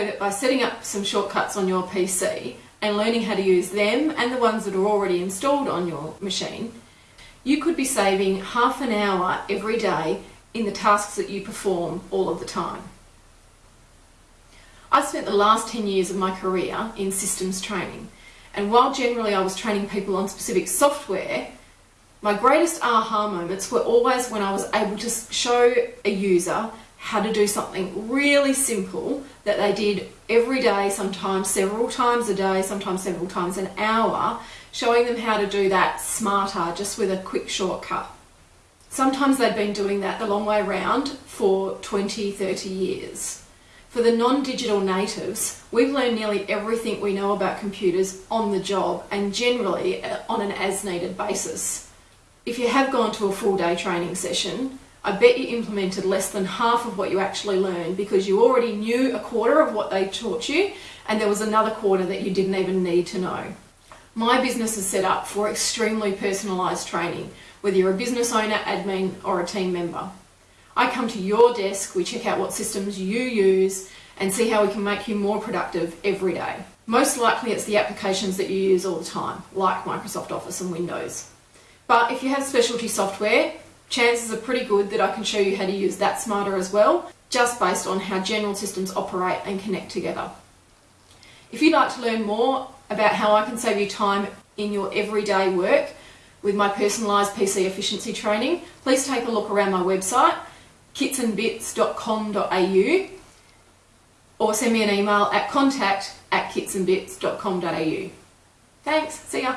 That by setting up some shortcuts on your PC and learning how to use them and the ones that are already installed on your machine, you could be saving half an hour every day in the tasks that you perform all of the time. I spent the last 10 years of my career in systems training and while generally I was training people on specific software, my greatest aha moments were always when I was able to show a user how to do something really simple that they did every day, sometimes several times a day, sometimes several times an hour, showing them how to do that smarter just with a quick shortcut. Sometimes they'd been doing that the long way round for 20, 30 years. For the non-digital natives, we've learned nearly everything we know about computers on the job and generally uh, on an as-needed basis. If you have gone to a full day training session, I bet you implemented less than half of what you actually learned because you already knew a quarter of what they taught you and there was another quarter that you didn't even need to know. My business is set up for extremely personalised training, whether you're a business owner, admin or a team member. I come to your desk, we check out what systems you use and see how we can make you more productive every day. Most likely it's the applications that you use all the time, like Microsoft Office and Windows. But if you have specialty software, chances are pretty good that I can show you how to use that smarter as well, just based on how general systems operate and connect together. If you'd like to learn more about how I can save you time in your everyday work with my personalised PC efficiency training, please take a look around my website, kitsandbits.com.au or send me an email at contact at kitsandbits.com.au. Thanks, see ya!